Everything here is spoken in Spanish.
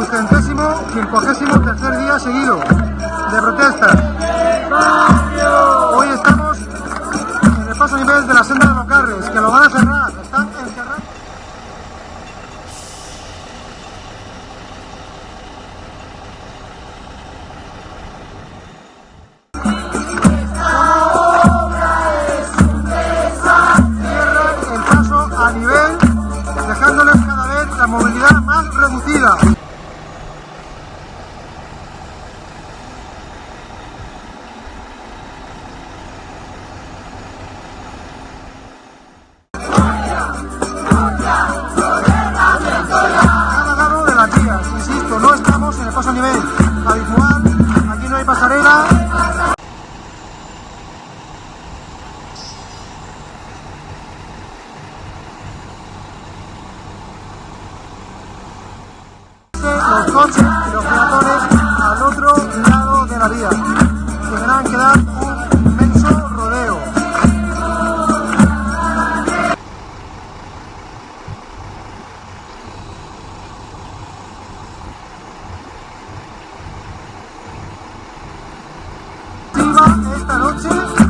Dugentésimo, quincuagésimo tercer día seguido de protestas. Hoy estamos en el paso a nivel de la senda de los Carres, que lo van a cerrar. Están encerrados. Movilidad más reducida. coches y los peatones al otro lado de la vía. Tendrán que dar un inmenso rodeo. Esta noche